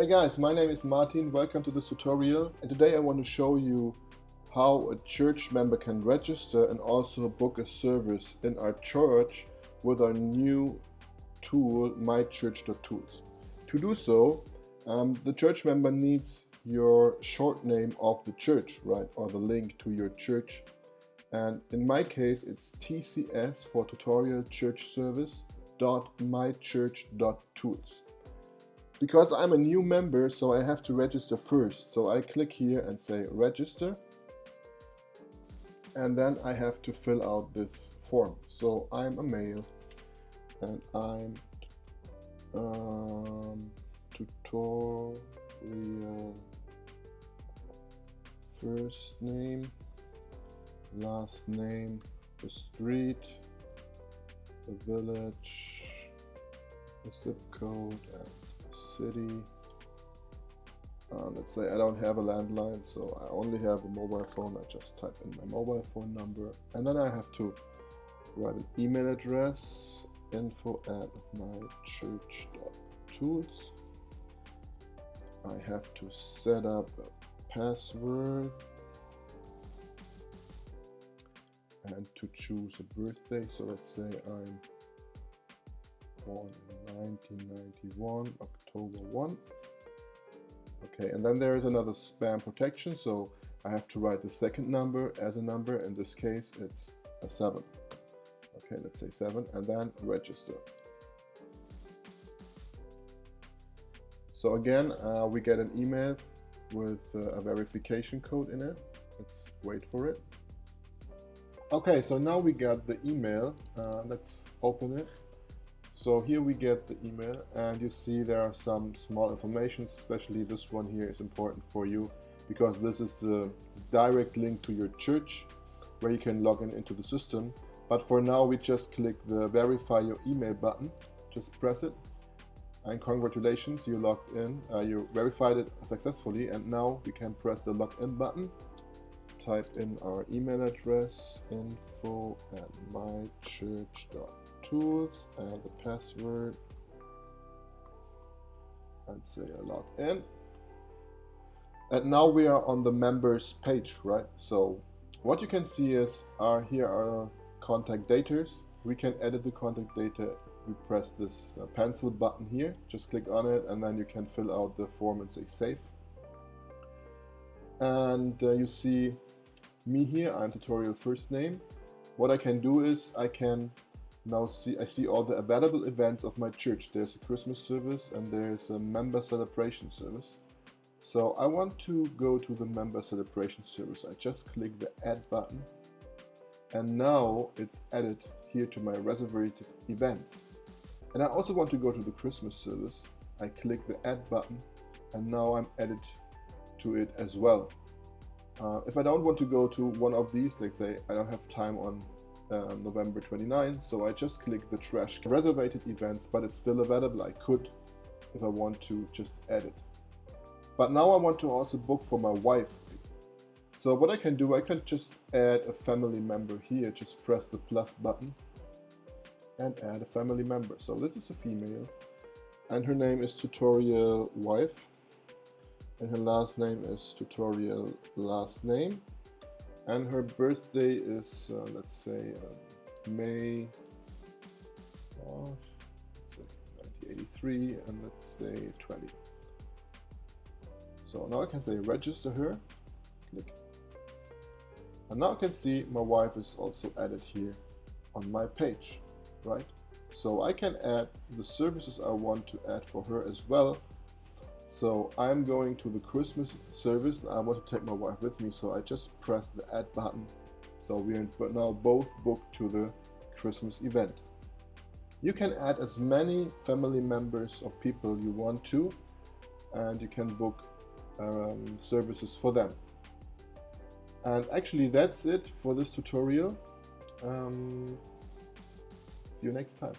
Hey guys, my name is Martin, welcome to this tutorial and today I want to show you how a church member can register and also book a service in our church with our new tool mychurch.tools. To do so, um, the church member needs your short name of the church, right, or the link to your church. And in my case, it's TCS for Tutorial Church Service dot mychurch.tools. Because I'm a new member, so I have to register first. So I click here and say register. And then I have to fill out this form. So I'm a male and I'm um, tutorial first name, last name, the street, the village, the zip code, and city. Uh, let's say I don't have a landline, so I only have a mobile phone. I just type in my mobile phone number, and then I have to write an email address, info at mychurch.tools. I have to set up a password and to choose a birthday. So let's say I'm born in 1991, October 1. Okay, and then there is another spam protection, so I have to write the second number as a number. In this case, it's a 7. Okay, let's say 7, and then register. So again, uh, we get an email with uh, a verification code in it. Let's wait for it. Okay, so now we got the email. Uh, let's open it. So here we get the email and you see there are some small information, especially this one here is important for you because this is the direct link to your church where you can log in into the system. But for now we just click the verify your email button, just press it and congratulations you logged in, uh, you verified it successfully and now we can press the login button. Type in our email address info at mychurch.com tools and the password and say I log in. And now we are on the members page, right? So what you can see is our here are contact data. We can edit the contact data if we press this uh, pencil button here. Just click on it and then you can fill out the form and say save. And uh, you see me here, I'm tutorial first name. What I can do is I can now see I see all the available events of my church. There's a Christmas service and there's a member celebration service. So I want to go to the member celebration service. I just click the add button and now it's added here to my reserved events. And I also want to go to the Christmas service. I click the add button and now I'm added to it as well. Uh, if I don't want to go to one of these, let's say I don't have time on um, November 29, so I just click the trash reserved events, but it's still available. I could, if I want to, just add it. But now I want to also book for my wife. So what I can do, I can just add a family member here. Just press the plus button and add a family member. So this is a female and her name is tutorial wife and her last name is tutorial last name and her birthday is uh, let's say uh, May oh, say 1983 and let's say 20 so now I can say register her. Click. And now I can see my wife is also added here on my page right? So I can add the services I want to add for her as well so I'm going to the Christmas service and I want to take my wife with me. So I just press the add button. So we are now both booked to the Christmas event. You can add as many family members or people you want to and you can book um, services for them. And actually that's it for this tutorial. Um, see you next time.